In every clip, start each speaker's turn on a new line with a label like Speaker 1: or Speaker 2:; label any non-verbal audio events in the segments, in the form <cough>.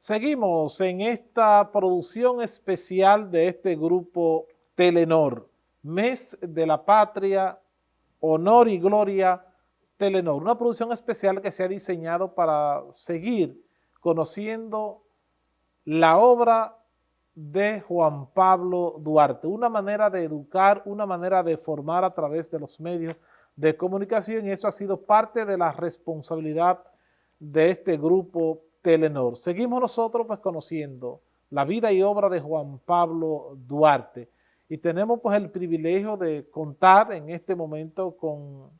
Speaker 1: Seguimos en esta producción especial de este grupo Telenor, Mes de la Patria, Honor y Gloria Telenor, una producción especial que se ha diseñado para seguir conociendo la obra de Juan Pablo Duarte, una manera de educar, una manera de formar a través de los medios de comunicación y eso ha sido parte de la responsabilidad de este grupo Telenor. Seguimos nosotros pues conociendo la vida y obra de Juan Pablo Duarte y tenemos pues el privilegio de contar en este momento con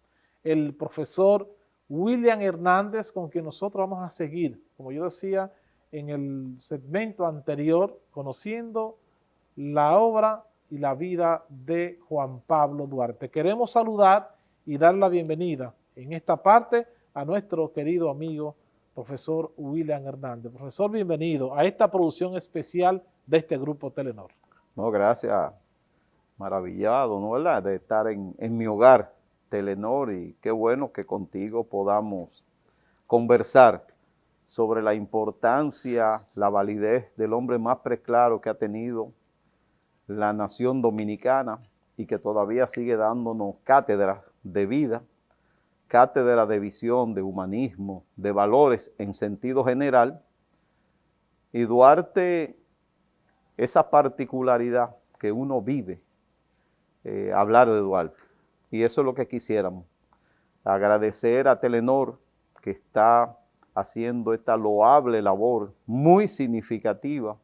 Speaker 1: el profesor William Hernández con quien nosotros vamos a seguir, como yo decía en el segmento anterior, conociendo la obra y la vida de Juan Pablo Duarte. Queremos saludar y dar la bienvenida en esta parte a nuestro querido amigo profesor William Hernández. Profesor, bienvenido a esta producción especial de este grupo Telenor.
Speaker 2: No, gracias. Maravillado, ¿no verdad? De estar en, en mi hogar, Telenor, y qué bueno que contigo podamos conversar sobre la importancia, la validez del hombre más preclaro que ha tenido la nación dominicana y que todavía sigue dándonos cátedras de vida cátedra de visión, de humanismo, de valores en sentido general, y Duarte, esa particularidad que uno vive, eh, hablar de Duarte, y eso es lo que quisiéramos, agradecer a Telenor que está haciendo esta loable labor muy significativa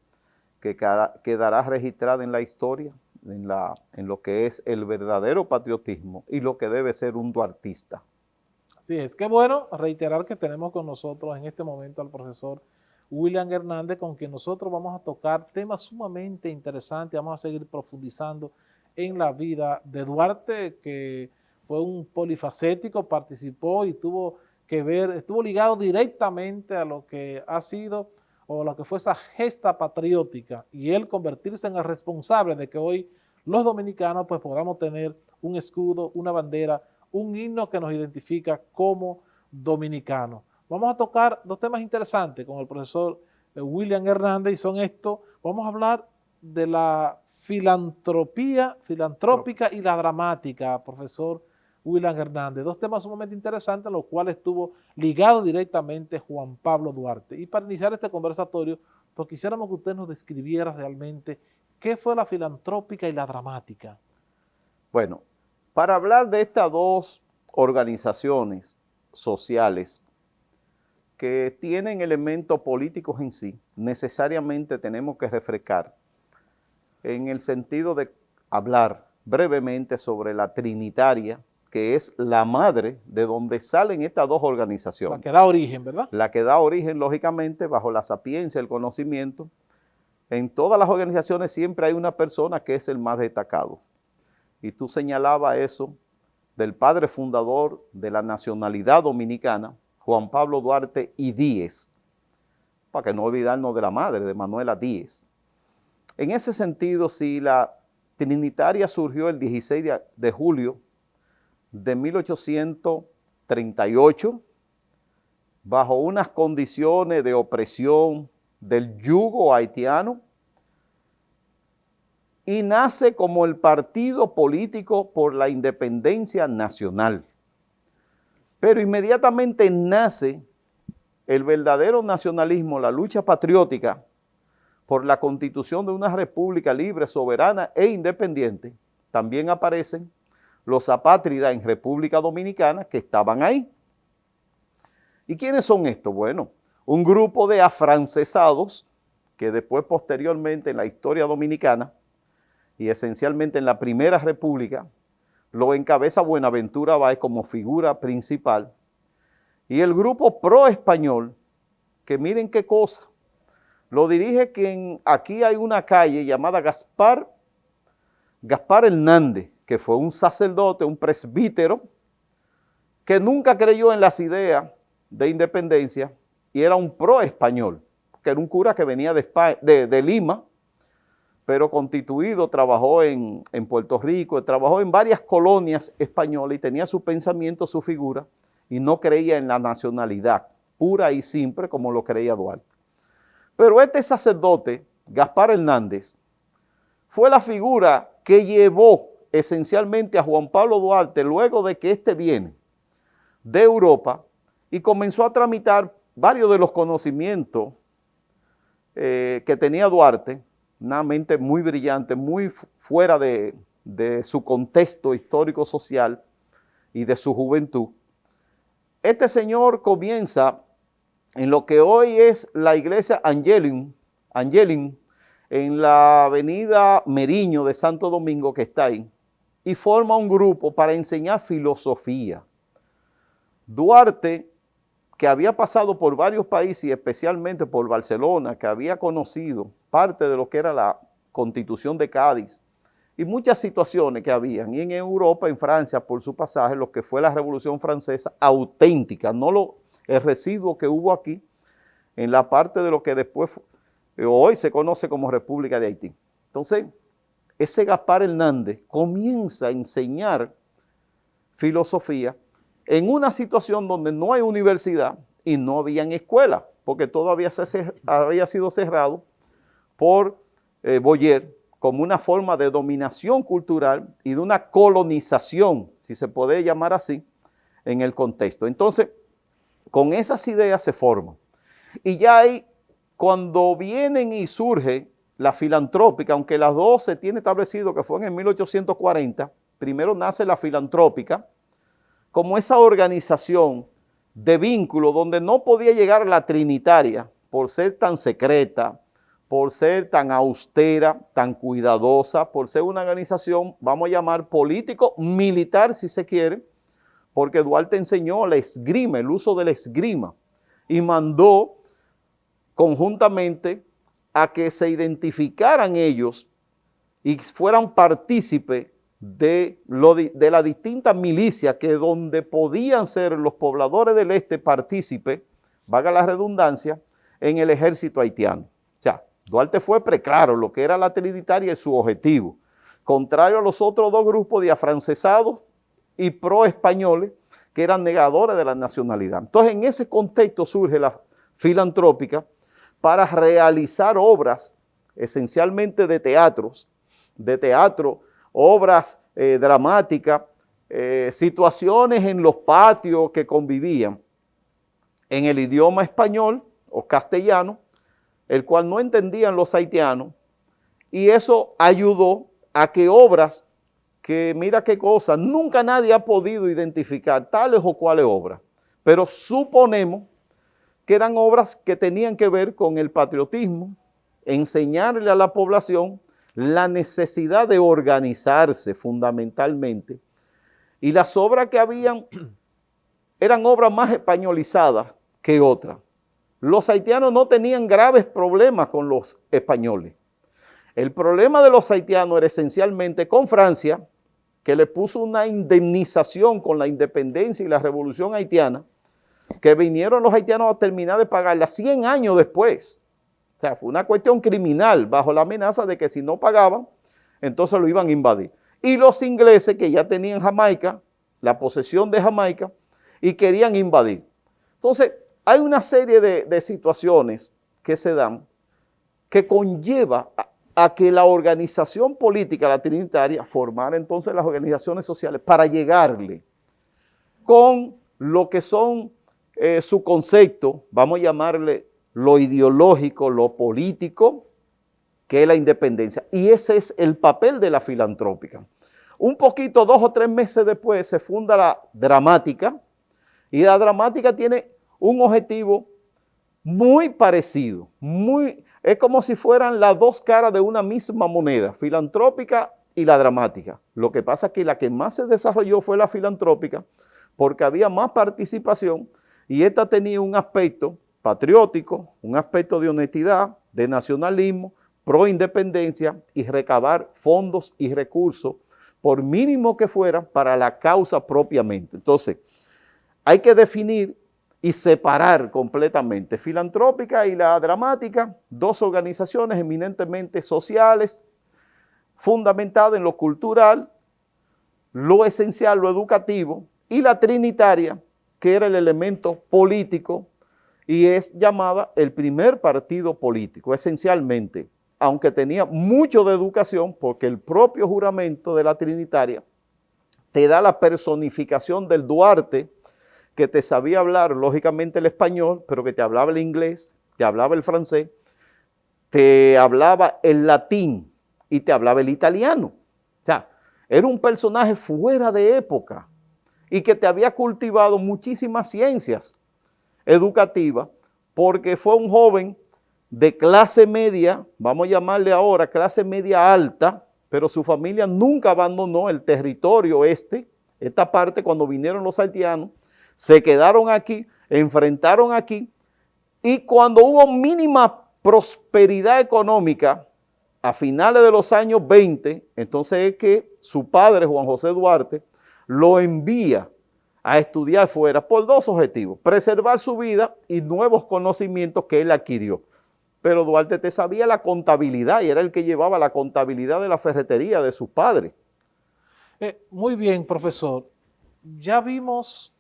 Speaker 2: que quedará registrada en la historia, en, lo que es el verdadero patriotismo y lo que debe ser un duartista.
Speaker 1: Sí, es que bueno reiterar que tenemos con nosotros en este momento al profesor William Hernández, con quien nosotros vamos a tocar temas sumamente interesantes, vamos a seguir profundizando en la vida de Duarte, que fue un polifacético, participó y tuvo que ver, estuvo ligado directamente a lo que ha sido o lo que fue esa gesta patriótica y él convertirse en el responsable de que hoy los dominicanos pues podamos tener un escudo, una bandera, un himno que nos identifica como dominicanos. Vamos a tocar dos temas interesantes con el profesor eh, William Hernández y son estos, vamos a hablar de la filantropía, filantrópica y la dramática, profesor William Hernández. Dos temas sumamente interesantes, los cuales estuvo ligado directamente Juan Pablo Duarte. Y para iniciar este conversatorio, pues quisiéramos que usted nos describiera realmente qué fue la filantrópica y la dramática.
Speaker 2: Bueno, para hablar de estas dos organizaciones sociales que tienen elementos políticos en sí, necesariamente tenemos que refrescar en el sentido de hablar brevemente sobre la Trinitaria, que es la madre de donde salen estas dos organizaciones.
Speaker 1: La que da origen, ¿verdad?
Speaker 2: La que da origen, lógicamente, bajo la sapiencia, el conocimiento. En todas las organizaciones siempre hay una persona que es el más destacado y tú señalabas eso del padre fundador de la nacionalidad dominicana, Juan Pablo Duarte y Díez, para que no olvidarnos de la madre, de Manuela Díez. En ese sentido, si la Trinitaria surgió el 16 de, de julio de 1838, bajo unas condiciones de opresión del yugo haitiano, y nace como el partido político por la independencia nacional. Pero inmediatamente nace el verdadero nacionalismo, la lucha patriótica por la constitución de una república libre, soberana e independiente. También aparecen los apátridas en República Dominicana que estaban ahí. ¿Y quiénes son estos? Bueno, un grupo de afrancesados que después posteriormente en la historia dominicana y esencialmente en la Primera República, lo encabeza Buenaventura Báez como figura principal, y el grupo pro-español, que miren qué cosa, lo dirige quien aquí hay una calle llamada Gaspar, Gaspar Hernández, que fue un sacerdote, un presbítero, que nunca creyó en las ideas de independencia y era un pro-español, que era un cura que venía de, de Lima, pero constituido, trabajó en, Puerto Rico, trabajó en varias colonias españolas y tenía su pensamiento, su figura, y no creía en la nacionalidad pura y simple como lo creía Duarte. Pero este sacerdote, Gaspar Hernández, fue la figura que llevó esencialmente a Juan Pablo Duarte luego de que éste viene de Europa y comenzó a tramitar varios de los conocimientos eh, que tenía Duarte, una mente muy brillante, muy fuera de, su contexto histórico-social y de su juventud. Este señor comienza en lo que hoy es la iglesia Angelin, Angelin en la avenida Meriño de Santo Domingo que está ahí, y forma un grupo para enseñar filosofía. Duarte, que había pasado por varios países y especialmente por Barcelona, que había conocido parte de lo que era la constitución de Cádiz. Y muchas situaciones que habían, y en Europa, en Francia, por su pasaje, lo que fue la Revolución Francesa auténtica, no lo, el residuo que hubo aquí en la parte de lo que después, hoy se conoce como República de Haití. Entonces, ese Gaspar Hernández comienza a enseñar filosofía en una situación donde no hay universidad y no había escuela, porque todo había, sido cerrado por eh, Boyer como una forma de dominación cultural y de una colonización, si se puede llamar así, en el contexto. Entonces, con esas ideas se forman. Y ya hay, cuando vienen y surge la filantrópica, aunque las dos se tiene establecido que fue en 1840, primero nace la filantrópica, como esa organización de vínculo donde no podía llegar la trinitaria por ser tan secreta, por ser tan austera, tan cuidadosa, por ser una organización, vamos a llamar político-militar si se quiere, porque Duarte enseñó la esgrima, el uso de la esgrima, y mandó conjuntamente a que se identificaran ellos y fueran partícipes de, de la distinta milicia que donde podían ser los pobladores del este partícipes, vaga la redundancia, en el ejército haitiano. O sea, Duarte fue preclaro lo que era la trinitaria y su objetivo, contrario a los otros dos grupos de afrancesados y pro-españoles que eran negadores de la nacionalidad. Entonces, en ese contexto surge la filantrópica, para realizar obras esencialmente de teatros, de teatro, obras eh, dramáticas, eh, situaciones en los patios que convivían en el idioma español o castellano, el cual no entendían los haitianos, y eso ayudó a que obras que, mira qué cosa, nunca nadie ha podido identificar tales o cuales obras, pero suponemos que eran obras que tenían que ver con el patriotismo, enseñarle a la población la necesidad de organizarse fundamentalmente. Y las obras que habían <clears throat> eran obras más españolizadas que otras. Los haitianos no tenían graves problemas con los españoles. El problema de los haitianos era esencialmente con Francia, que le puso una indemnización con la independencia y la revolución haitiana, que vinieron los haitianos a terminar de pagarla 100 años después. O sea, fue una cuestión criminal bajo la amenaza de que si no pagaban, entonces lo iban a invadir. Y los ingleses que ya tenían Jamaica, la posesión de Jamaica, y querían invadir. Entonces, hay una serie de, situaciones que se dan que conlleva a, que la organización política, la trinitaria, formara entonces las organizaciones sociales para llegarle con lo que son eh, su concepto, vamos a llamarle lo ideológico, lo político, que es la independencia. Y ese es el papel de la filantrópica. Un poquito, dos o tres meses después, se funda la dramática, y la dramática tiene un objetivo muy parecido, muy, es como si fueran las dos caras de una misma moneda, filantrópica y la dramática. Lo que pasa es que la que más se desarrolló fue la filantrópica, porque había más participación y esta tenía un aspecto patriótico, un aspecto de honestidad, de nacionalismo, pro independencia y recabar fondos y recursos, por mínimo que fuera, para la causa propiamente. Entonces, hay que definir y separar completamente filantrópica y la dramática, dos organizaciones eminentemente sociales, fundamentadas en lo cultural, lo esencial, lo educativo, y la trinitaria, que era el elemento político y es llamada el primer partido político, esencialmente, aunque tenía mucho de educación, porque el propio juramento de la Trinitaria te da la personificación del Duarte, que te sabía hablar lógicamente el español, pero que te hablaba el inglés, te hablaba el francés, te hablaba el latín y te hablaba el italiano. O sea, era un personaje fuera de época y que te había cultivado muchísimas ciencias educativas porque fue un joven de clase media, vamos a llamarle ahora clase media alta, pero su familia nunca abandonó el territorio este, esta parte cuando vinieron los haitianos, se quedaron aquí, enfrentaron aquí, y cuando hubo mínima prosperidad económica, a finales de los años 20, entonces es que su padre, Juan José Duarte, lo envía a estudiar fuera por dos objetivos, preservar su vida y nuevos conocimientos que él adquirió. Pero Duarte te sabía la contabilidad y era el que llevaba la contabilidad de la ferretería de sus padres.
Speaker 1: Eh, muy bien, profesor. Ya vimos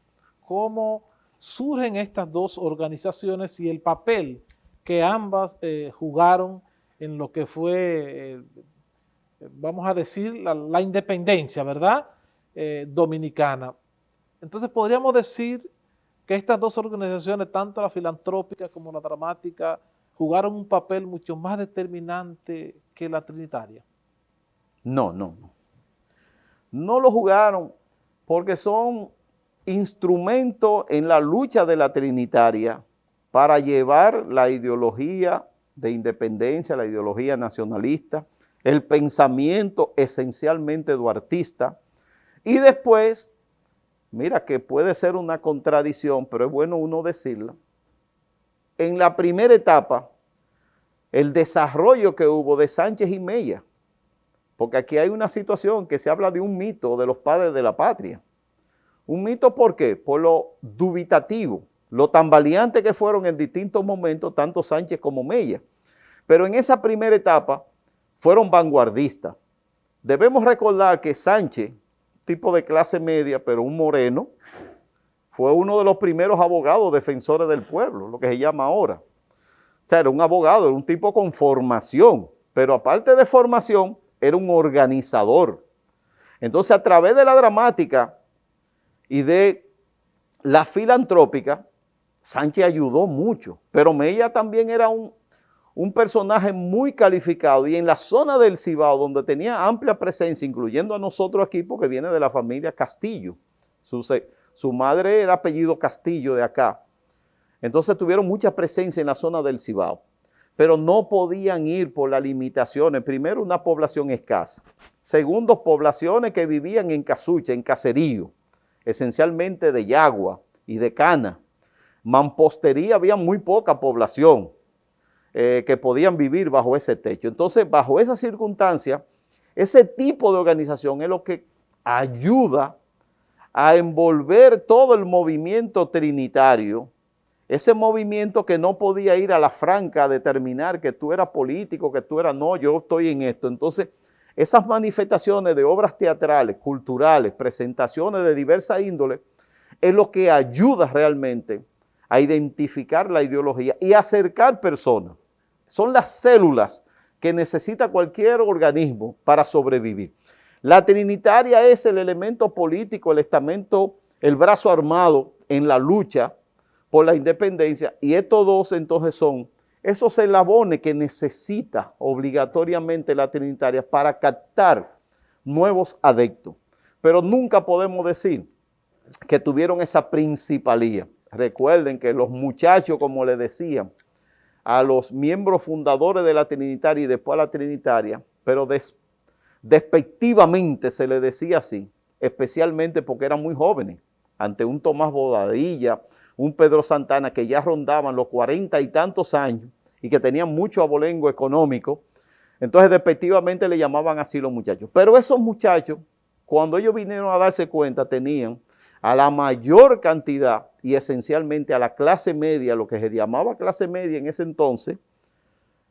Speaker 1: cómo surgen estas dos organizaciones y el papel que ambas eh, jugaron en lo que fue, eh, vamos a decir, la, independencia, ¿verdad?, eh, dominicana. Entonces podríamos decir que estas dos organizaciones, tanto la filantrópica como la dramática, jugaron un papel mucho más determinante que la trinitaria.
Speaker 2: No, no, no. No lo jugaron porque son instrumentos en la lucha de la trinitaria para llevar la ideología de independencia, la ideología nacionalista, el pensamiento esencialmente duartista, y después, mira que puede ser una contradicción, pero es bueno uno decirlo, en la primera etapa, el desarrollo que hubo de Sánchez y Mella, porque aquí hay una situación que se habla de un mito de los padres de la patria. Un mito, ¿por qué? Por lo dubitativo, lo tan valientes que fueron en distintos momentos, tanto Sánchez como Mella. Pero en esa primera etapa fueron vanguardistas. Debemos recordar que Sánchez, tipo de clase media, pero un moreno, fue uno de los primeros abogados defensores del pueblo, lo que se llama ahora. O sea, era un abogado, era un tipo con formación, pero aparte de formación, era un organizador. Entonces, a través de la dramática y de la filantrópica, Sánchez ayudó mucho, pero Mella también era un, un personaje muy calificado y en la zona del Cibao, donde tenía amplia presencia, incluyendo a nosotros aquí, porque viene de la familia Castillo. Su, su madre era apellido Castillo de acá. Entonces tuvieron mucha presencia en la zona del Cibao, pero no podían ir por las limitaciones. Primero, una población escasa. Segundo, poblaciones que vivían en casucha, en caserío, esencialmente de yagua y de cana. Mampostería había muy poca población eh, que podían vivir bajo ese techo. Entonces, bajo esa circunstancia, ese tipo de organización es lo que ayuda a envolver todo el movimiento trinitario, ese movimiento que no podía ir a la franca a determinar que tú eras político, que tú eras, no, yo estoy en esto. Entonces, esas manifestaciones de obras teatrales, culturales, presentaciones de diversa índole, es lo que ayuda realmente a identificar la ideología y acercar personas. Son las células que necesita cualquier organismo para sobrevivir. La trinitaria es el elemento político, el estamento, el brazo armado en la lucha por la independencia y estos dos entonces son esos eslabones que necesita obligatoriamente la trinitaria para captar nuevos adeptos. Pero nunca podemos decir que tuvieron esa principalía. Recuerden que los muchachos, como les decían, a los miembros fundadores de la Trinitaria y después a la Trinitaria, pero despectivamente se le decía así, especialmente porque eran muy jóvenes, ante un Tomás Bodadilla, un Pedro Santana que ya rondaban los cuarenta y tantos años y que tenían mucho abolengo económico, entonces despectivamente le llamaban así los muchachos. Pero esos muchachos, cuando ellos vinieron a darse cuenta, tenían a la mayor cantidad y esencialmente a la clase media, lo que se llamaba clase media en ese entonces,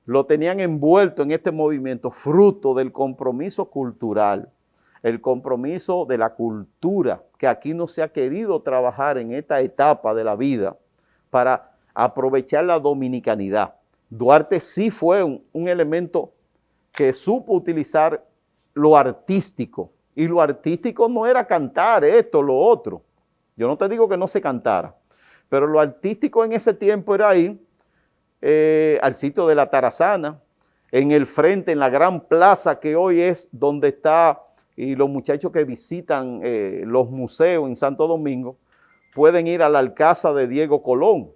Speaker 2: lo tenían envuelto en este movimiento fruto del compromiso cultural, el compromiso de la cultura, que aquí no se ha querido trabajar en esta etapa de la vida para aprovechar la dominicanidad. Duarte sí fue un, elemento que supo utilizar lo artístico, y lo artístico no era cantar esto, lo otro. Yo no te digo que no se cantara, pero lo artístico en ese tiempo era ir eh, al sitio de la Tarazana, en el frente, en la gran plaza que hoy es donde está, y los muchachos que visitan eh, los museos en Santo Domingo, pueden ir a la Alcázar de Diego Colón,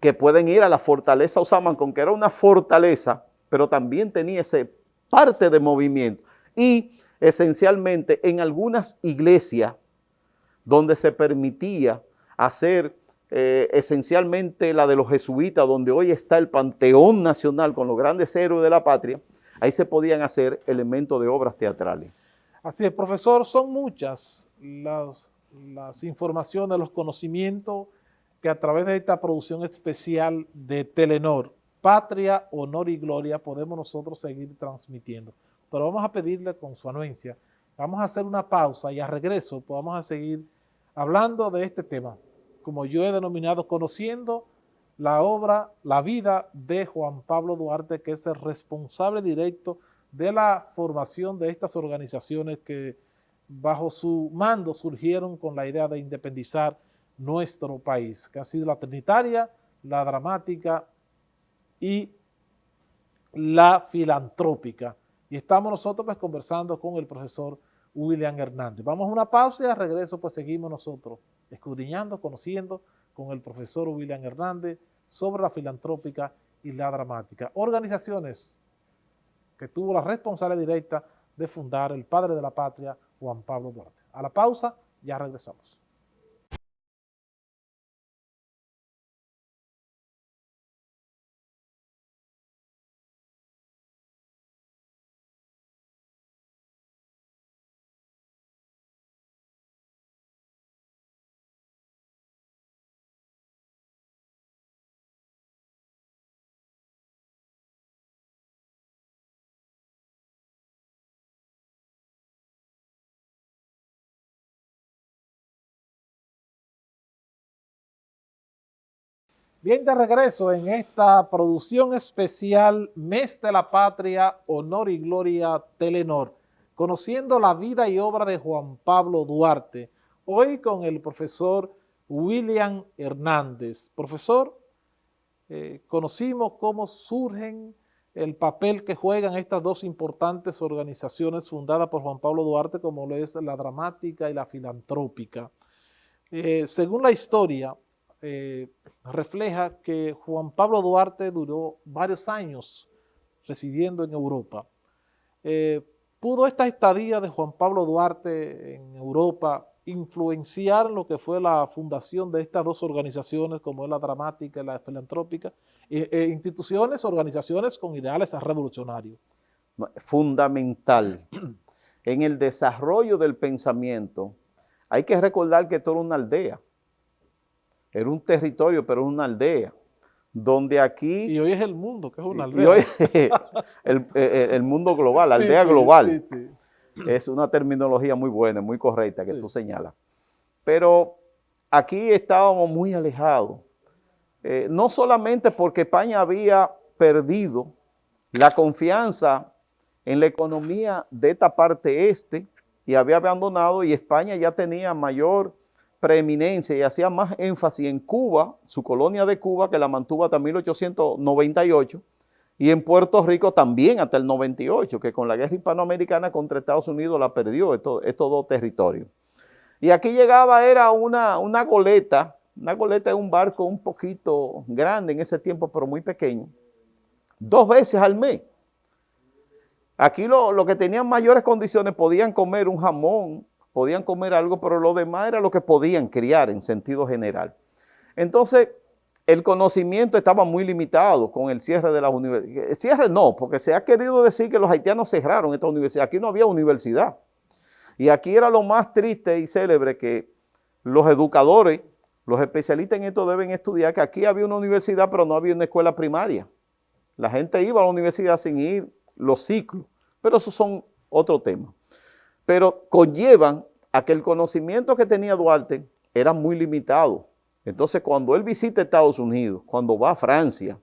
Speaker 2: que pueden ir a la fortaleza Osamancón, que era una fortaleza, pero también tenía ese parte de movimiento. Y esencialmente en algunas iglesias donde se permitía hacer eh, esencialmente la de los jesuitas, donde hoy está el Panteón Nacional con los grandes héroes de la patria, ahí se podían hacer elementos de obras teatrales.
Speaker 1: Así es, profesor, son muchas las, las informaciones, los conocimientos que a través de esta producción especial de Telenor, Patria, Honor y Gloria, podemos nosotros seguir transmitiendo. Pero vamos a pedirle con su anuencia, vamos a hacer una pausa y a regreso pues vamos a seguir hablando de este tema, como yo he denominado, conociendo la obra, la vida de Juan Pablo Duarte, que es el responsable directo de la formación de estas organizaciones que bajo su mando surgieron con la idea de independizar nuestro país, que ha sido la trinitaria, la dramática y la filantrópica. Y estamos nosotros pues conversando con el profesor William Hernández. Vamos a una pausa y al regreso pues seguimos nosotros escudriñando, conociendo con el profesor William Hernández sobre la filantrópica y la dramática. Organizaciones que tuvo la responsabilidad directa de fundar el padre de la patria, Juan Pablo Duarte. A la pausa, ya regresamos. Bien, de regreso en esta producción especial Mes de la Patria, Honor y Gloria Telenor, conociendo la vida y obra de Juan Pablo Duarte, hoy con el profesor William Hernández. Profesor, eh, conocimos cómo surgen el papel que juegan estas dos importantes organizaciones fundadas por Juan Pablo Duarte, como lo es la dramática y la filantrópica. Eh, según la historia, eh, refleja que Juan Pablo Duarte duró varios años residiendo en Europa. Eh, ¿Pudo esta estadía de Juan Pablo Duarte en Europa influenciar lo que fue la fundación de estas dos organizaciones, como es la dramática y la filantrópica, e, instituciones, organizaciones con ideales revolucionarios?
Speaker 2: Fundamental. En el desarrollo del pensamiento, hay que recordar que todo una aldea. Era un territorio, pero una aldea, donde aquí...
Speaker 1: Y hoy es el mundo, que es una aldea.
Speaker 2: Y hoy <laughs> el, mundo global, la aldea global. es una terminología muy buena, muy correcta que tú señalas. Pero aquí estábamos muy alejados. Eh, no solamente porque España había perdido la confianza en la economía de esta parte este y había abandonado y España ya tenía mayor preeminencia y hacía más énfasis en Cuba, su colonia de Cuba, que la mantuvo hasta 1898, y en Puerto Rico también hasta el 98, que con la guerra hispanoamericana contra Estados Unidos la perdió estos, dos territorios. Y aquí llegaba, era una, una goleta, una goleta de un barco un poquito grande en ese tiempo, pero muy pequeño, dos veces al mes. Aquí los lo que tenían mayores condiciones podían comer un jamón, podían comer algo, pero lo demás era lo que podían criar en sentido general. Entonces, el conocimiento estaba muy limitado con el cierre de las universidades. Cierre no, porque se ha querido decir que los haitianos cerraron esta universidad. Aquí no había universidad. Y aquí era lo más triste y célebre que los educadores, los especialistas en esto deben estudiar que aquí había una universidad, pero no había una escuela primaria. La gente iba a la universidad sin ir los ciclos, pero esos son otro tema pero conllevan a que el conocimiento que tenía Duarte era muy limitado. Entonces, cuando él visita Estados Unidos, cuando va a Francia,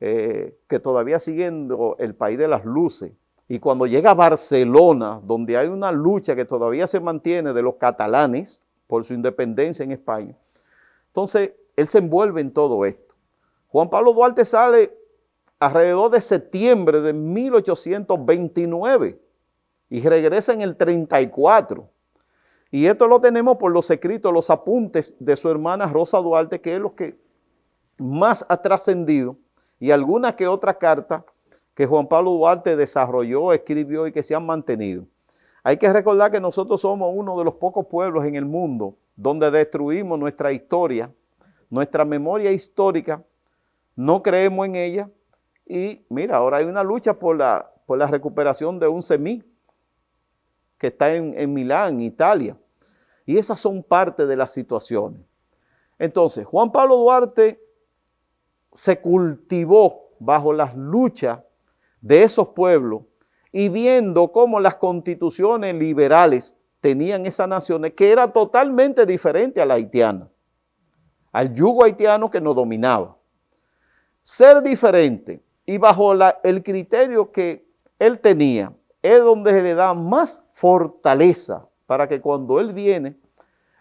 Speaker 2: eh, que todavía siendo el país de las luces, y cuando llega a Barcelona, donde hay una lucha que todavía se mantiene de los catalanes por su independencia en España, entonces él se envuelve en todo esto. Juan Pablo Duarte sale alrededor de septiembre de 1829 y regresa en el 34. Y esto lo tenemos por los escritos, los apuntes de su hermana Rosa Duarte, que es lo que más ha trascendido, y alguna que otra carta que Juan Pablo Duarte desarrolló, escribió y que se han mantenido. Hay que recordar que nosotros somos uno de los pocos pueblos en el mundo donde destruimos nuestra historia, nuestra memoria histórica, no creemos en ella y mira, ahora hay una lucha por la, por la recuperación de un semí que está en, en Milán, Italia. Y esas son parte de las situaciones. Entonces, Juan Pablo Duarte se cultivó bajo las luchas de esos pueblos y viendo cómo las constituciones liberales tenían esas naciones que era totalmente diferente a la haitiana, al yugo haitiano que nos dominaba. Ser diferente y bajo el criterio que él tenía es donde se le da más fortaleza para que cuando él viene,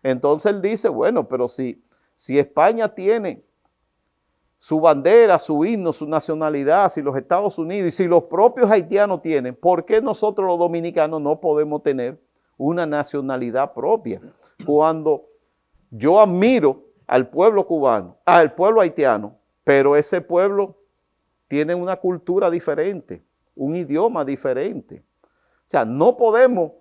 Speaker 2: entonces él dice, bueno, pero si, si España tiene su bandera, su himno, su nacionalidad, si los Estados Unidos y si los propios haitianos tienen, ¿por qué nosotros los dominicanos no podemos tener una nacionalidad propia? Cuando yo admiro al pueblo cubano, al pueblo haitiano, pero ese pueblo tiene una cultura diferente, un idioma diferente. O sea, no podemos,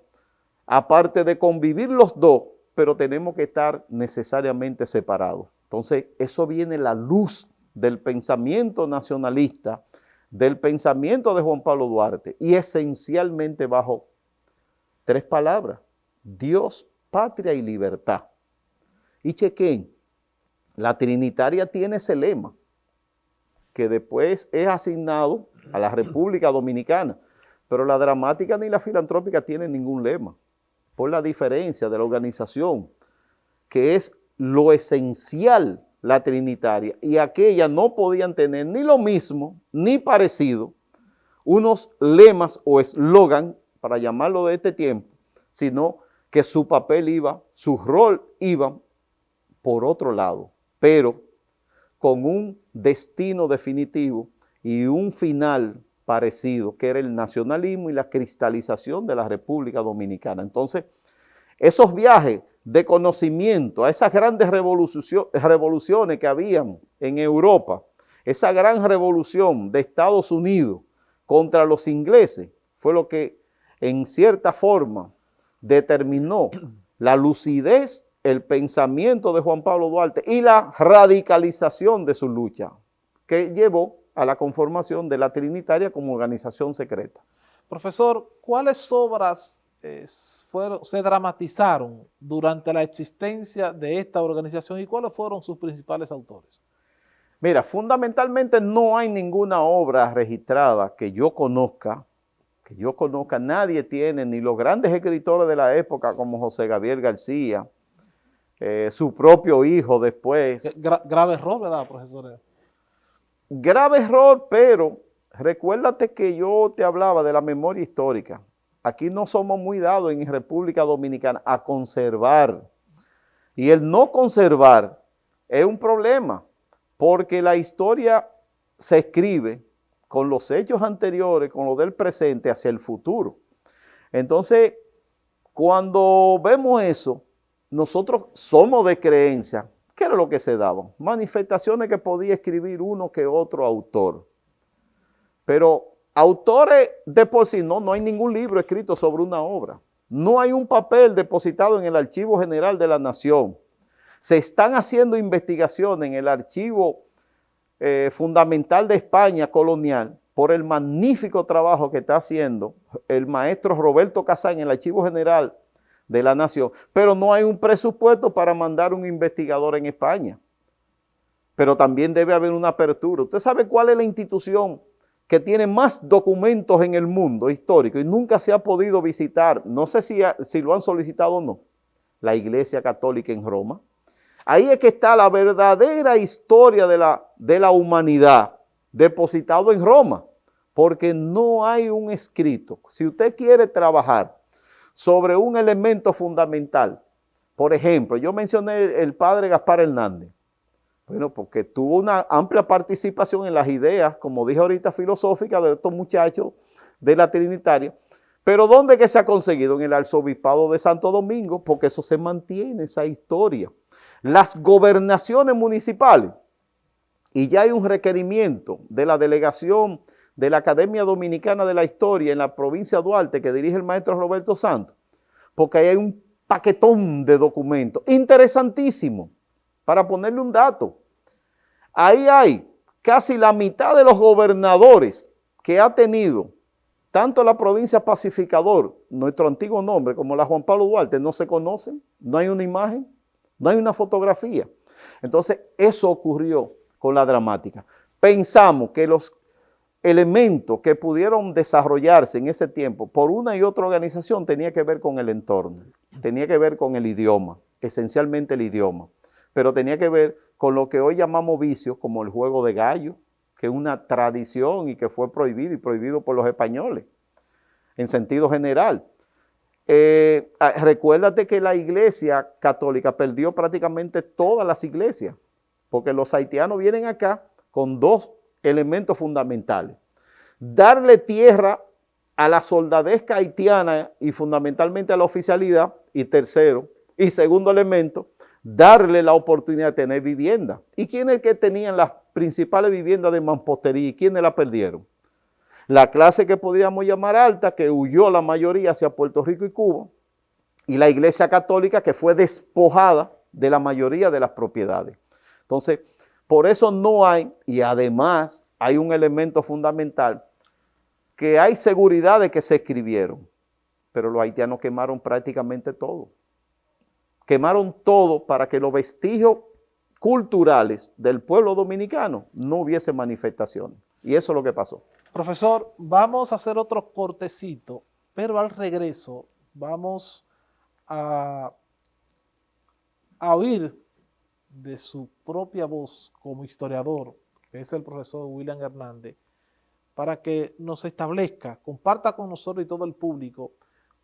Speaker 2: aparte de convivir los dos, pero tenemos que estar necesariamente separados. Entonces, eso viene la luz del pensamiento nacionalista, del pensamiento de Juan Pablo Duarte, y esencialmente bajo tres palabras, Dios, patria y libertad. Y chequen, la Trinitaria tiene ese lema, que después es asignado a la República Dominicana, pero la dramática ni la filantrópica tienen ningún lema, por la diferencia de la organización, que es lo esencial la trinitaria, y aquella no podían tener ni lo mismo, ni parecido, unos lemas o eslogan, para llamarlo de este tiempo, sino que su papel iba, su rol iba por otro lado, pero con un destino definitivo y un final parecido, que era el nacionalismo y la cristalización de la República Dominicana. Entonces, esos viajes de conocimiento, a esas grandes revoluciones que habían en Europa, esa gran revolución de Estados Unidos contra los ingleses, fue lo que en cierta forma determinó la lucidez, el pensamiento de Juan Pablo Duarte y la radicalización de su lucha, que llevó a la conformación de la Trinitaria como organización secreta.
Speaker 1: Profesor, ¿cuáles obras fueron, se dramatizaron durante la existencia de esta organización y cuáles fueron sus principales autores?
Speaker 2: Mira, fundamentalmente no hay ninguna obra registrada que yo conozca, que yo conozca, nadie tiene, ni los grandes escritores de la época como José Gabriel García, eh, su propio hijo después.
Speaker 1: grave error, ¿verdad, profesor?
Speaker 2: Grave error, pero recuérdate que yo te hablaba de la memoria histórica. Aquí no somos muy dados en República Dominicana a conservar. Y el no conservar es un problema, porque la historia se escribe con los hechos anteriores, con lo del presente hacia el futuro. Entonces, cuando vemos eso, nosotros somos de creencia. ¿Qué era lo que se daba? Manifestaciones que podía escribir uno que otro autor. Pero Autores de por sí, no, no hay ningún libro escrito sobre una obra. No hay un papel depositado en el Archivo General de la Nación. Se están haciendo investigaciones en el Archivo eh, Fundamental de España colonial por el magnífico trabajo que está haciendo el maestro Roberto Casán en el Archivo General de la Nación, pero no hay un presupuesto para mandar un investigador en España. Pero también debe haber una apertura. ¿Usted sabe cuál es la institución que tiene más documentos en el mundo histórico y nunca se ha podido visitar, no sé si, si lo han solicitado o no, la Iglesia Católica en Roma. Ahí es que está la verdadera historia de la, de la humanidad, depositado en Roma, porque no hay un escrito. Si usted quiere trabajar sobre un elemento fundamental, por ejemplo, yo mencioné el padre Gaspar Hernández, bueno, porque tuvo una amplia participación en las ideas, como dije ahorita, filosóficas de estos muchachos de la Trinitaria, pero ¿dónde que se ha conseguido? En el arzobispado de Santo Domingo, porque eso se mantiene, esa historia. Las gobernaciones municipales, y ya hay un requerimiento de la delegación de la Academia Dominicana de la Historia en la provincia de Duarte que dirige el maestro Roberto Santos, porque ahí hay un paquetón de documentos interesantísimo para ponerle un dato. Ahí hay casi la mitad de los gobernadores que ha tenido tanto la provincia Pacificador, nuestro antiguo nombre, como la Juan Pablo Duarte, no se conocen, no hay una imagen, no hay una fotografía. Entonces, eso ocurrió con la dramática. Pensamos que los elementos que pudieron desarrollarse en ese tiempo por una y otra organización tenía que ver con el entorno, tenía que ver con el idioma, esencialmente el idioma pero tenía que ver con lo que hoy llamamos vicios, como el juego de gallo, que es una tradición y que fue prohibido y prohibido por los españoles, en sentido general. Eh, ah, recuérdate que la iglesia católica perdió prácticamente todas las iglesias, porque los haitianos vienen acá con dos elementos fundamentales. Darle tierra a la soldadesca haitiana y fundamentalmente a la oficialidad, y tercero, y segundo elemento, darle la oportunidad de tener vivienda. ¿Y quiénes que tenían las principales viviendas de mampostería y quiénes la perdieron? La clase que podríamos llamar alta, que huyó la mayoría hacia Puerto Rico y Cuba, y la iglesia católica que fue despojada de la mayoría de las propiedades. Entonces, por eso no hay, y además hay un elemento fundamental, que hay seguridad de que se escribieron, pero los haitianos quemaron prácticamente todo quemaron todo para que los vestigios culturales del pueblo dominicano no hubiese manifestaciones. Y eso es lo que pasó.
Speaker 1: Profesor, vamos a hacer otro cortecito, pero al regreso vamos a, a oír de su propia voz como historiador, que es el profesor William Hernández, para que nos establezca, comparta con nosotros y todo el público,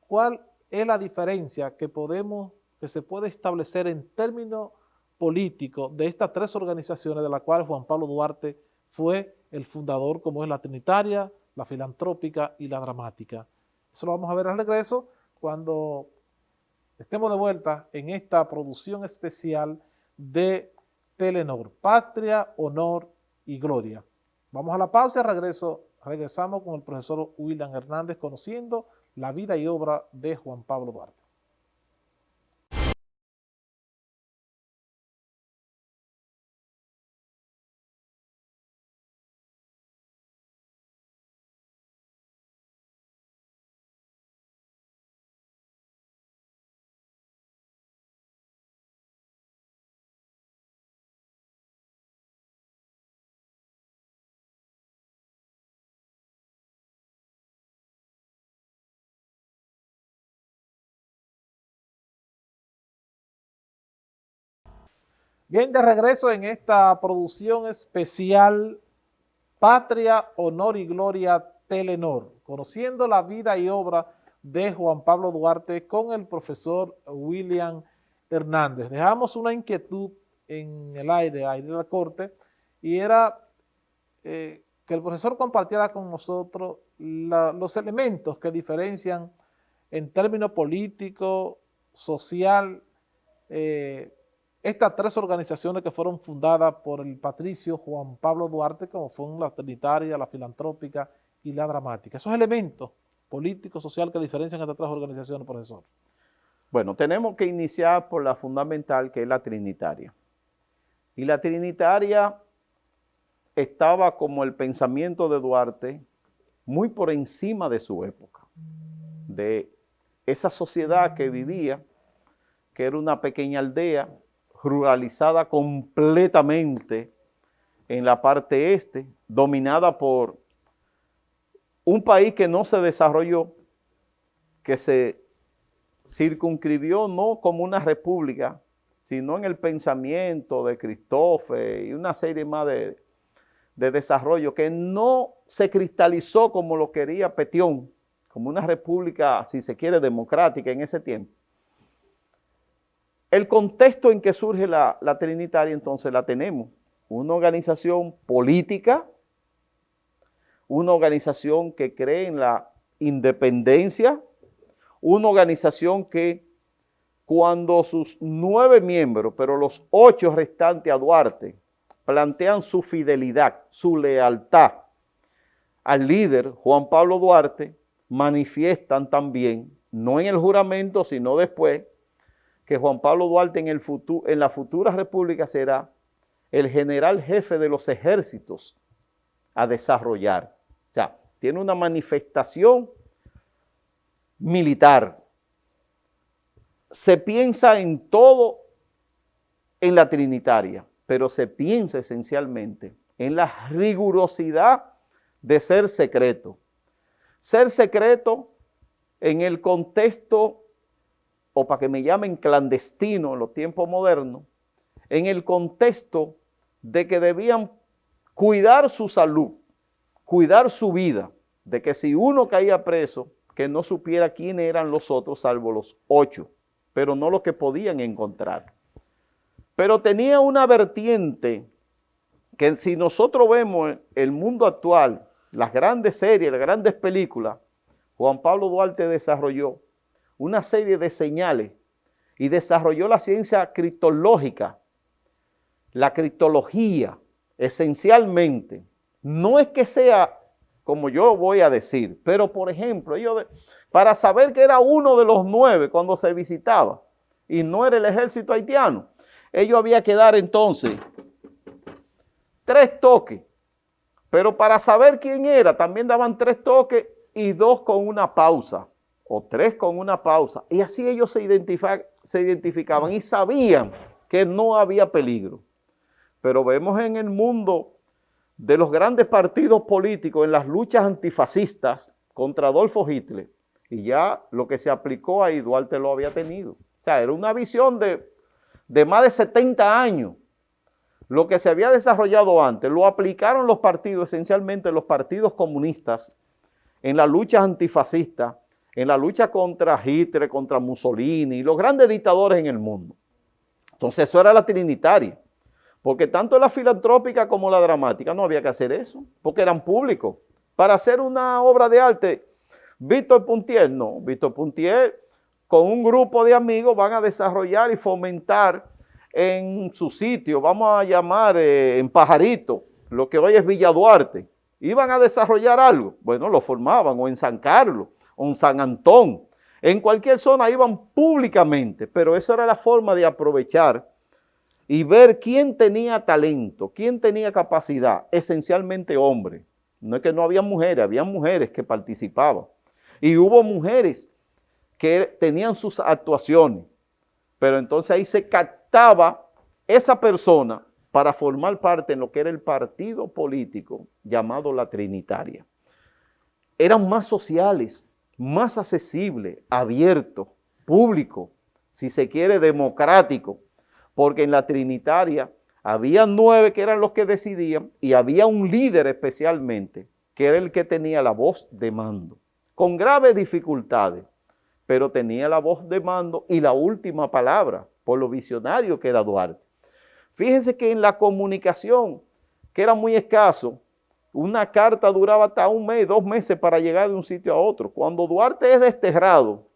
Speaker 1: cuál es la diferencia que podemos que se puede establecer en términos políticos de estas tres organizaciones de las cuales Juan Pablo Duarte fue el fundador, como es la Trinitaria, la Filantrópica y la Dramática. Eso lo vamos a ver al regreso cuando estemos de vuelta en esta producción especial de Telenor, Patria, Honor y Gloria. Vamos a la pausa y regreso, regresamos con el profesor William Hernández conociendo la vida y obra de Juan Pablo Duarte. Bien, de regreso en esta producción especial Patria, Honor y Gloria Telenor, conociendo la vida y obra de Juan Pablo Duarte con el profesor William Hernández. Dejamos una inquietud en el aire, aire de la corte, y era eh, que el profesor compartiera con nosotros los elementos que diferencian en términos político, social, eh, estas tres organizaciones que fueron fundadas por el patricio Juan Pablo Duarte, como fueron la Trinitaria, la Filantrópica y la Dramática. Esos elementos políticos, sociales que diferencian estas tres organizaciones, profesor.
Speaker 2: Bueno, tenemos que iniciar por la fundamental, que es la Trinitaria. Y la Trinitaria estaba como el pensamiento de Duarte muy por encima de su época, de esa sociedad que vivía, que era una pequeña aldea, ruralizada completamente en la parte este, dominada por un país que no se desarrolló, que se circunscribió no como una república, sino en el pensamiento de Cristófe y una serie más de, de desarrollo que no se cristalizó como lo quería Petión, como una república, si se quiere, democrática en ese tiempo. El contexto en que surge la, Trinitaria entonces la tenemos. Una organización política, una organización que cree en la independencia, una organización que cuando sus nueve miembros, pero los ocho restantes a Duarte, plantean su fidelidad, su lealtad al líder Juan Pablo Duarte, manifiestan también, no en el juramento, sino después, que Juan Pablo Duarte en, el futuro, en la futura república será el general jefe de los ejércitos a desarrollar. O sea, tiene una manifestación militar. Se piensa en todo en la Trinitaria pero se piensa esencialmente en la rigurosidad de ser secreto. Ser secreto en el contexto, o para que me llamen clandestino en los tiempos modernos, en el contexto de que debían cuidar su salud, cuidar su vida, de que si uno caía preso, que no supiera quién eran los otros, salvo los ocho, pero no los que podían encontrar. Pero tenía una vertiente que si nosotros vemos el mundo actual, las grandes series, las grandes películas, Juan Pablo Duarte desarrolló una serie de señales y desarrolló la ciencia criptológica, la criptología, esencialmente. No es que sea como yo voy a decir, pero por ejemplo, ellos para saber que era uno de los nueve cuando se visitaba y no era el ejército haitiano, ellos había que dar entonces tres toques, pero para saber quién era también daban tres toques y dos con una pausa, o tres con una pausa, y así ellos se, se identificaban y sabían que no había peligro. Pero vemos en el mundo de los grandes partidos políticos en las luchas antifascistas contra Adolfo Hitler, y ya lo que se aplicó ahí Duarte lo había tenido. O sea, era una visión de de más de 70 años, lo que se había desarrollado antes, lo aplicaron los partidos, esencialmente los partidos comunistas, en la lucha antifascista, en la lucha contra Hitler, contra Mussolini, los grandes dictadores en el mundo. Entonces eso era la trinitaria, porque tanto la filantrópica como la dramática no había que hacer eso, porque eran públicos. Para hacer una obra de arte, Víctor Puntier, no, Víctor Puntier con un grupo de amigos van a desarrollar y fomentar en su sitio, vamos a llamar eh, en Pajarito, lo que hoy es Villa Duarte, iban a desarrollar algo, bueno, lo formaban, o en San Carlos, en San Antón, en cualquier zona iban públicamente, pero esa era la forma de aprovechar y ver quién tenía talento, quién tenía capacidad, esencialmente hombres. No es que no había mujeres, había mujeres que participaban. Y hubo mujeres que tenían sus actuaciones, pero entonces ahí se captaba esa persona para formar parte en lo que era el partido político llamado la Trinitaria. Eran más sociales, más accesibles, abiertos, públicos, si se quiere democrático, porque en la Trinitaria había nueve que eran los que decidían y había un líder especialmente, que era el que tenía la voz de mando, con graves dificultades, pero tenía la voz de mando y la última palabra, por lo visionario que era Duarte. Fíjense que en la comunicación, que era muy escaso, una carta duraba hasta un mes, dos meses para llegar de un sitio a otro. Cuando Duarte es desterrado,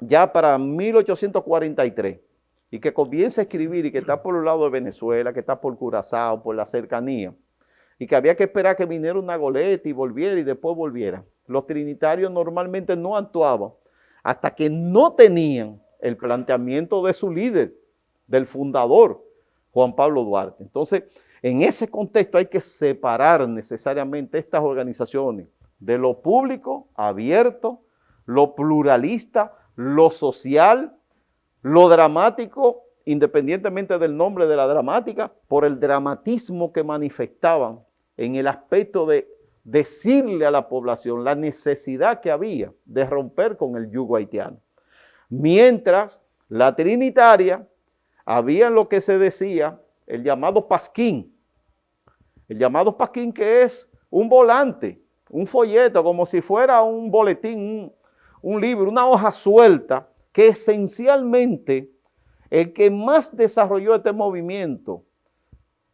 Speaker 2: ya para 1843, y que comienza a escribir y que está por el lado de Venezuela, que está por Curazao, por la cercanía, y que había que esperar que viniera una goleta y volviera y después volviera. Los trinitarios normalmente no actuaban hasta que no tenían el planteamiento de su líder, del fundador, Juan Pablo Duarte. Entonces, en ese contexto hay que separar necesariamente estas organizaciones de lo público, abierto, lo pluralista, lo social, lo dramático, independientemente del nombre de la dramática, por el dramatismo que manifestaban en el aspecto de decirle a la población la necesidad que había de romper con el yugo haitiano. Mientras la Trinitaria había lo que se decía el llamado pasquín. El llamado pasquín que es un volante, un folleto, como si fuera un boletín, un, libro, una hoja suelta, que esencialmente el que más desarrolló este movimiento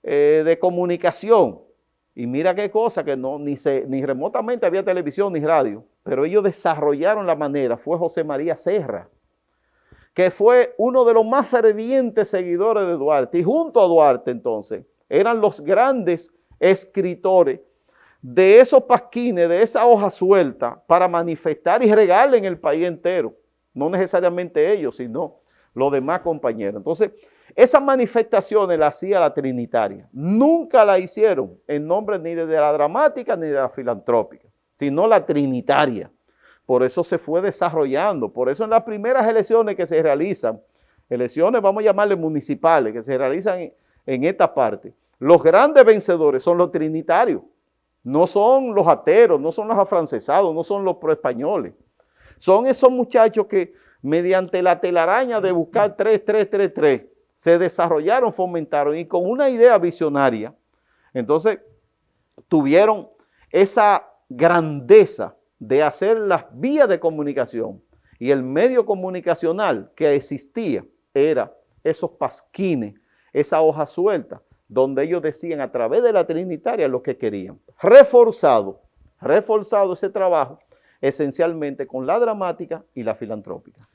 Speaker 2: eh, de comunicación, y mira qué cosa, que no, ni, ni remotamente había televisión ni radio, pero ellos desarrollaron la manera, fue José María Serra, que fue uno de los más fervientes seguidores de Duarte, y junto a Duarte entonces, eran los grandes escritores de esos pasquines, de esa hoja suelta, para manifestar y regalar en el país entero, no necesariamente ellos, sino los demás compañeros. Entonces, esas manifestaciones las hacía la Trinitaria. Nunca la hicieron en nombre ni de la dramática ni de la filantrópica, sino la Trinitaria. Por eso se fue desarrollando. Por eso en las primeras elecciones que se realizan, elecciones vamos a llamarle municipales, que se realizan en, esta parte, los grandes vencedores son los trinitarios. No son los ateros, no son los afrancesados, no son los proespañoles. Son esos muchachos que mediante la telaraña de buscar 3, 3, 3, 3, se desarrollaron, fomentaron y con una idea visionaria, entonces tuvieron esa grandeza de hacer las vías de comunicación y el medio comunicacional que existía era esos pasquines, esa hoja suelta, donde ellos decían a través de la Trinitaria lo que querían. Reforzado, reforzado ese trabajo esencialmente con la dramática y la filantrópica.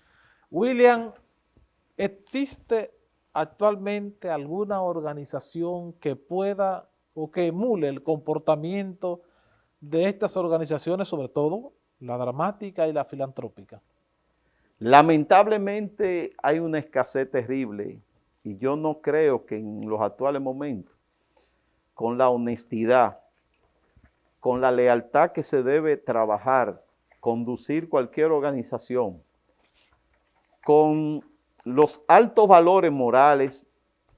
Speaker 1: William, ¿existe actualmente alguna organización que pueda o que emule el comportamiento de estas organizaciones, sobre todo la dramática y la filantrópica?
Speaker 2: Lamentablemente hay una escasez terrible y yo no creo que en los actuales momentos, con la honestidad, con la lealtad que se debe trabajar, conducir cualquier organización, con los altos valores morales,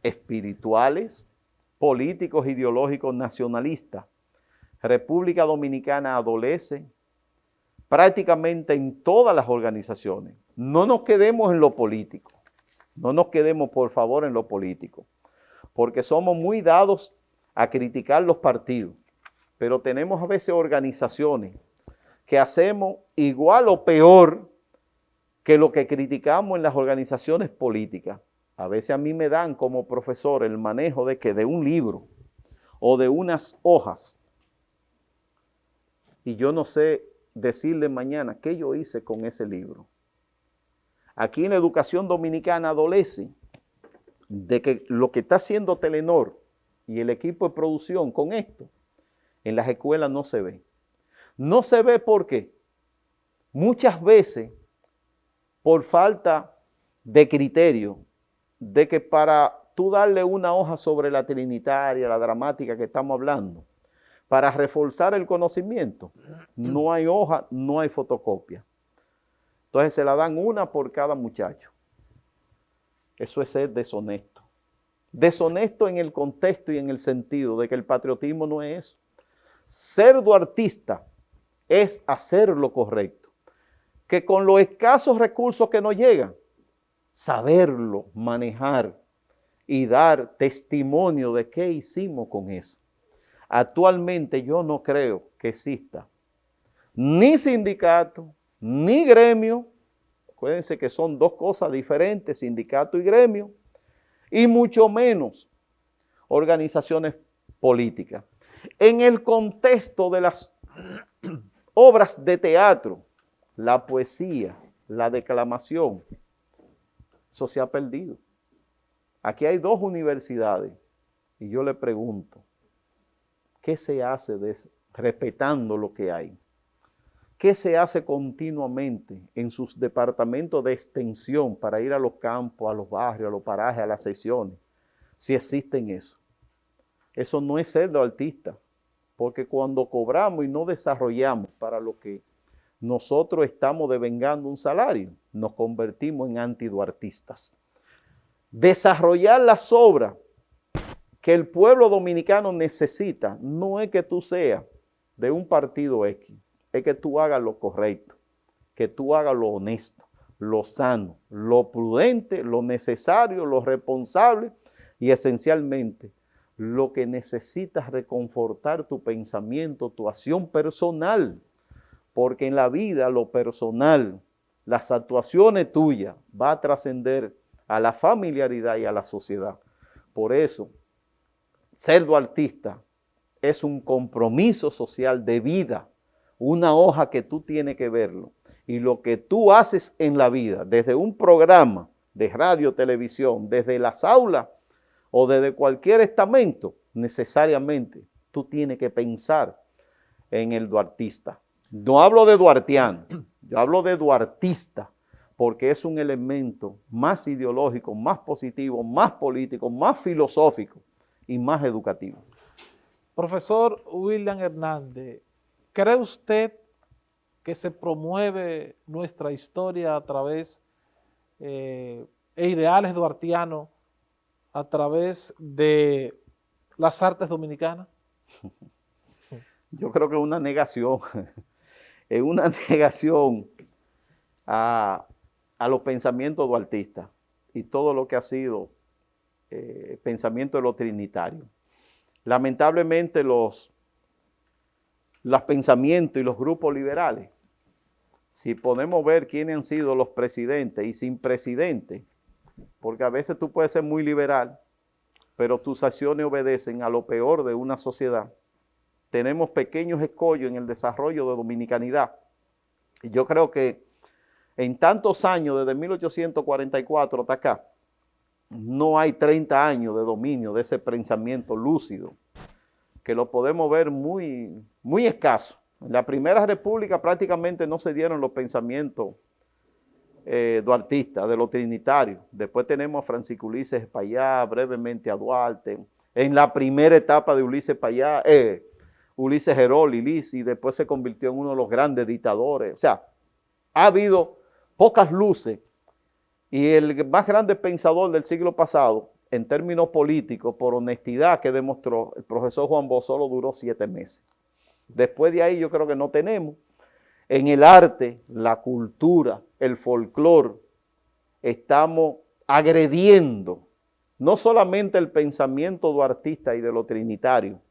Speaker 2: espirituales, políticos, ideológicos, nacionalistas, República Dominicana adolece prácticamente en todas las organizaciones. No nos quedemos en lo político, no nos quedemos por favor en lo político, porque somos muy dados a criticar los partidos, pero tenemos a veces organizaciones que hacemos igual o peor que lo que criticamos en las organizaciones políticas. A veces a mí me dan como profesor el manejo de que de un libro o de unas hojas y yo no sé decirle mañana qué yo hice con ese libro. Aquí en la educación dominicana adolece de que lo que está haciendo Telenor y el equipo de producción con esto, en las escuelas no se ve. No se ve porque muchas veces por falta de criterio, de que para tú darle una hoja sobre la trinitaria, la dramática que estamos hablando, para reforzar el conocimiento, no hay hoja, no hay fotocopia. Entonces se la dan una por cada muchacho. Eso es ser deshonesto. Deshonesto en el contexto y en el sentido de que el patriotismo no es eso. Ser duartista es hacer lo correcto que con los escasos recursos que nos llegan, saberlo manejar y dar testimonio de qué hicimos con eso. Actualmente yo no creo que exista ni sindicato, ni gremio, acuérdense que son dos cosas diferentes, sindicato y gremio, y mucho menos organizaciones políticas. En el contexto de las <clears throat> obras de teatro, la poesía, la declamación, eso se ha perdido. Aquí hay dos universidades y yo le pregunto, ¿qué se hace respetando lo que hay? ¿Qué se hace continuamente en sus departamentos de extensión para ir a los campos, a los barrios, a los parajes, a las sesiones? Si existen eso. Eso no es ser de artista, porque cuando cobramos y no desarrollamos para lo que nosotros estamos devengando un salario, nos convertimos en antiduartistas. Desarrollar las obras que el pueblo dominicano necesita no es que tú seas de un partido X, es que tú hagas lo correcto, que tú hagas lo honesto, lo sano, lo prudente, lo necesario, lo responsable y esencialmente lo que necesitas reconfortar tu pensamiento, tu acción personal, porque en la vida lo personal, las actuaciones tuyas va a trascender a la familiaridad y a la sociedad. Por eso, ser artista es un compromiso social de vida, una hoja que tú tienes que verlo. Y lo que tú haces en la vida, desde un programa de radio, televisión, desde las aulas o desde cualquier estamento, necesariamente tú tienes que pensar en el duartista. No hablo de duartiano, yo hablo de duartista, porque es un elemento más ideológico, más positivo, más político, más filosófico y más educativo.
Speaker 1: Profesor William Hernández, ¿cree usted que se promueve nuestra historia a través eh, e ideales duartianos a través de las artes dominicanas? <laughs>
Speaker 2: Yo creo que <laughs> es una <laughs> negación, es una negación a, los pensamientos duartistas y todo lo que ha sido eh, pensamiento de lo trinitario. Lamentablemente los, los pensamientos y los grupos liberales, si podemos ver quiénes han sido los presidentes y sin presidente, porque a veces tú puedes ser muy liberal, pero tus acciones obedecen a lo peor de una sociedad. Tenemos pequeños escollos en el desarrollo de dominicanidad. Y yo creo que en tantos años, desde 1844 hasta acá, no hay 30 años de dominio de ese pensamiento lúcido, que lo podemos ver muy, muy escaso. En la Primera República prácticamente no se dieron los pensamientos eh, duartistas, de los trinitarios. Después tenemos a Francisco Ulises Payá, brevemente a Duarte. En la primera etapa de Ulises Payá, eh, Ulises Herol, y después se convirtió en uno de los grandes dictadores. O sea, ha habido pocas luces y el más grande pensador del siglo pasado, en términos políticos, por honestidad que demostró, el profesor Juan Bosch solo duró siete meses. Después de ahí yo creo que no tenemos. En el arte, la cultura, el folclore, estamos agrediendo no solamente el pensamiento duartista y de lo trinitario,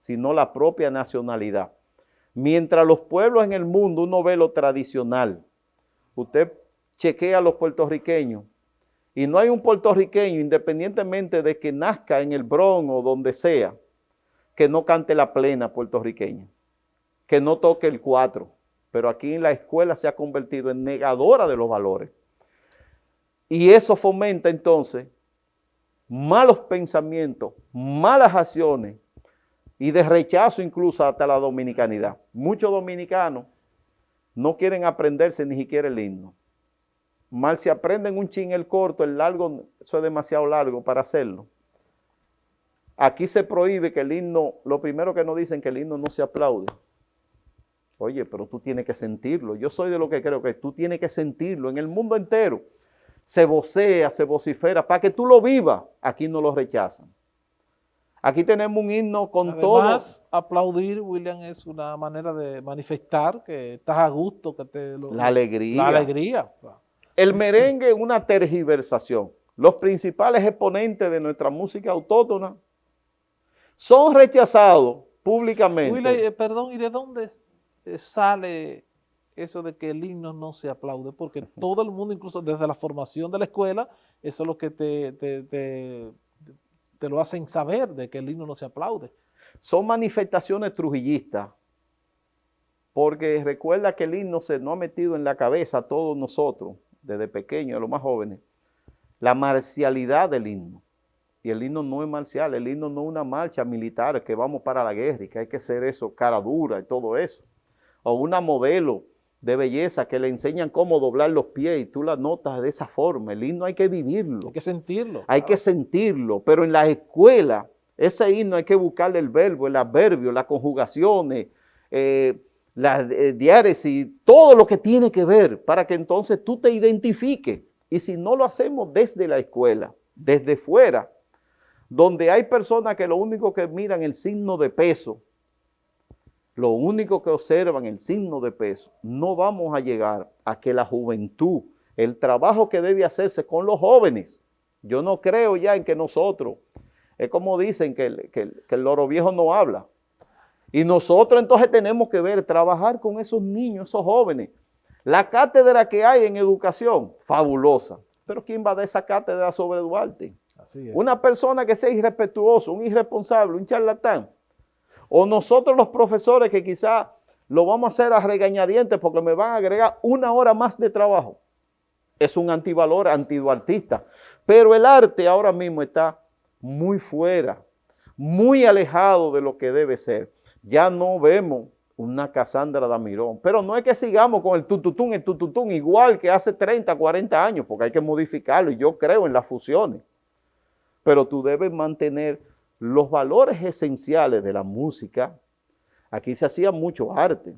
Speaker 2: sino la propia nacionalidad. Mientras los pueblos en el mundo uno ve lo tradicional, usted chequea a los puertorriqueños y no hay un puertorriqueño, independientemente de que nazca en el Bronx o donde sea, que no cante la plena puertorriqueña, que no toque el cuatro. Pero aquí en la escuela se ha convertido en negadora de los valores. Y eso fomenta entonces malos pensamientos, malas acciones y de rechazo incluso hasta la dominicanidad. Muchos dominicanos no quieren aprenderse ni siquiera el himno. Mal si aprenden un chin el corto, el largo, eso es demasiado largo para hacerlo. Aquí se prohíbe que el himno, lo primero que nos dicen que el himno no se aplaude. Oye, pero tú tienes que sentirlo. Yo soy de lo que creo que tú tienes que sentirlo en el mundo entero. Se vocea, se vocifera, para que tú lo vivas. Aquí no lo rechazan. Aquí tenemos un himno con
Speaker 1: Además, aplaudir, William, es una manera de manifestar que estás a gusto, que te...
Speaker 2: la alegría.
Speaker 1: La alegría.
Speaker 2: El merengue es una tergiversación. Los principales exponentes de nuestra música autóctona son rechazados públicamente.
Speaker 1: Eh, perdón, ¿y de dónde eh, sale eso de que el himno no se aplaude? Porque todo el mundo, incluso desde la formación de la escuela, eso es lo que te te lo hacen saber de que el himno no se aplaude.
Speaker 2: Son manifestaciones trujillistas, porque recuerda que el himno se nos ha metido en la cabeza a todos nosotros, desde pequeños, a los más jóvenes, la marcialidad del himno. Y el himno no es marcial, el himno no es una marcha militar que vamos para la guerra y que hay que ser eso, cara dura y todo eso. O una modelo de belleza que le enseñan cómo doblar los pies y tú la notas de esa forma. El himno hay que vivirlo.
Speaker 1: Hay que sentirlo.
Speaker 2: Hay que sentirlo, pero en la escuela ese himno hay que buscarle el verbo, el adverbio, las conjugaciones, eh, las eh, todo lo que tiene que ver para que entonces tú te identifiques. Y si no lo hacemos desde la escuela, desde fuera, donde hay personas que lo único que miran el signo de peso, lo único que observan el signo de peso, no vamos a llegar a que la juventud el trabajo que debe hacerse con los jóvenes. Yo no creo ya en que nosotros, es como dicen que el, que el loro viejo no habla. Y nosotros entonces tenemos que ver, trabajar con esos niños, esos jóvenes. La cátedra que hay en educación, fabulosa. Pero ¿quién va a dar esa cátedra sobre Duarte? Así es. Una persona que sea irrespetuoso, un irresponsable, un charlatán. O nosotros los profesores que quizá lo vamos a hacer a regañadientes porque me van a agregar una hora más de trabajo. Es un antivalor antiduartista. Pero el arte ahora mismo está muy fuera, muy alejado de lo que debe ser ya no vemos una Casandra Damirón. Pero no es que sigamos con el tututún, el tututún, igual que hace 30, 40 años, porque hay que modificarlo y yo creo en las fusiones. Pero tú debes mantener los valores esenciales de la música. Aquí se hacía mucho arte.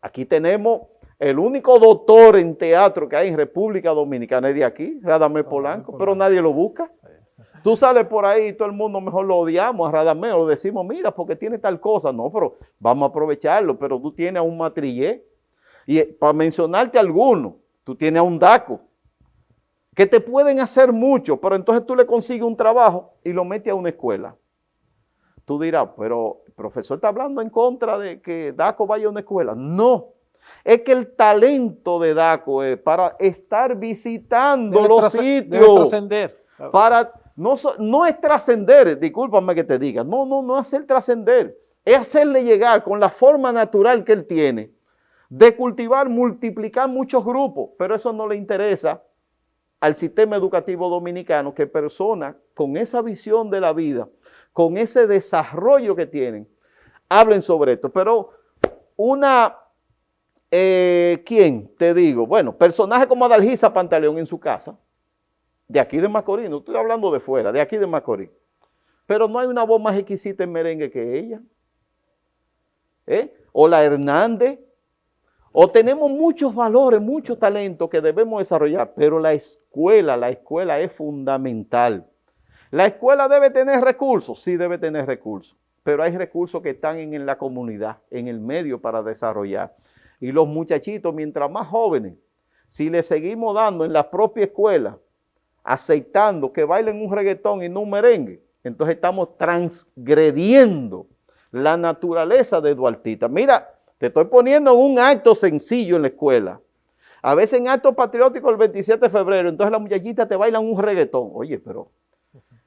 Speaker 2: Aquí tenemos el único doctor en teatro que hay en República Dominicana es de aquí, Radamel Polanco, pero nadie lo busca. Tú sales por ahí y todo el mundo mejor lo odiamos a Radamés, lo decimos, mira, porque tiene tal cosa. No, pero vamos a aprovecharlo, pero tú tienes a un matrillé. Y eh, para mencionarte alguno, tú tienes a un DACO, que te pueden hacer mucho, pero entonces tú le consigues un trabajo y lo metes a una escuela. Tú dirás, pero el profesor está hablando en contra de que DACO vaya a una escuela. No, es que el talento de DACO es para estar visitando los sitios, para no, es trascender, discúlpame que te diga, no, no, no hacer trascender, es hacerle llegar con la forma natural que él tiene de cultivar, multiplicar muchos grupos, pero eso no le interesa al sistema educativo dominicano que personas con esa visión de la vida, con ese desarrollo que tienen, hablen sobre esto. Pero una, eh, ¿quién? Te digo, bueno, personaje como Adalgisa Pantaleón en su casa, de aquí de Macorís, no estoy hablando de fuera, de aquí de Macorís. Pero no hay una voz más exquisita en merengue que ella. ¿Eh? O la Hernández. O tenemos muchos valores, mucho talento que debemos desarrollar, pero la escuela, la escuela es fundamental. La escuela debe tener recursos, sí debe tener recursos, pero hay recursos que están en la comunidad, en el medio para desarrollar. Y los muchachitos, mientras más jóvenes, si le seguimos dando en la propia escuela aceptando que bailen un reggaetón y no un merengue, entonces estamos transgrediendo la naturaleza de Duartita. Mira, te estoy poniendo un acto sencillo en la escuela. A veces en acto patriótico el 27 de febrero, entonces la muchachita te bailan un reggaetón. Oye, pero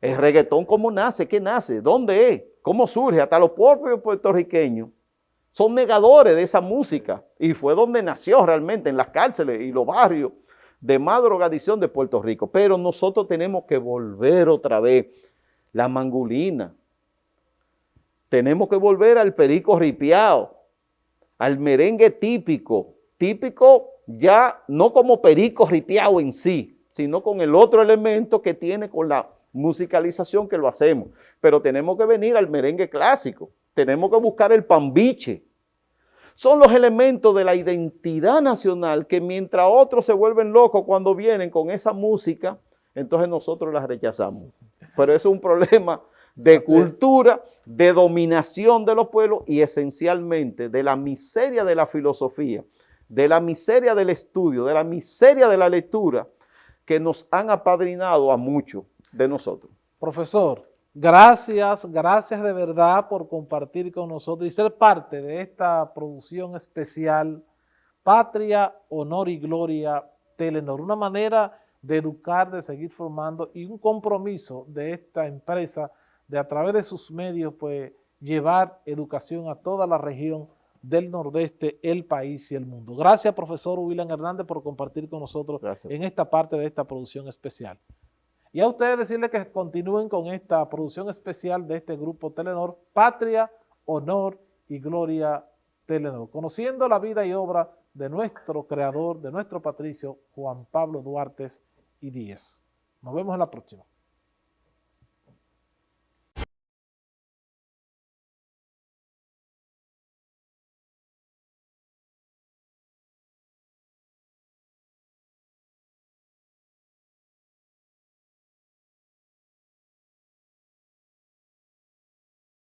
Speaker 2: ¿el reggaetón cómo nace? ¿Qué nace? ¿Dónde es? ¿Cómo surge? Hasta los propios puertorriqueños son negadores de esa música. Y fue donde nació realmente, en las cárceles y los barrios de más drogadicción de Puerto Rico. Pero nosotros tenemos que volver otra vez la mangulina. Tenemos que volver al perico ripiado, al merengue típico, típico ya no como perico ripiado en sí, sino con el otro elemento que tiene con la musicalización que lo hacemos. Pero tenemos que venir al merengue clásico, tenemos que buscar el pambiche, son los elementos de la identidad nacional que mientras otros se vuelven locos cuando vienen con esa música, entonces nosotros las rechazamos. Pero eso es un problema de cultura, de dominación de los pueblos y esencialmente de la miseria de la filosofía, de la miseria del estudio, de la miseria de la lectura que nos han apadrinado a muchos de nosotros.
Speaker 1: Profesor, Gracias, gracias de verdad por compartir con nosotros y ser parte de esta producción especial Patria, Honor y Gloria Telenor. Una manera de educar, de seguir formando y un compromiso de esta empresa de a través de sus medios pues llevar educación a toda la región del Nordeste, el país y el mundo. Gracias, profesor William Hernández, por compartir con nosotros en esta parte de esta producción especial. Y a ustedes decirles que continúen con esta producción especial de este grupo Telenor, Patria, Honor y Gloria Telenor, conociendo la vida y obra de nuestro creador, de nuestro patricio, Juan Pablo Duarte y Díez. Nos vemos en la próxima.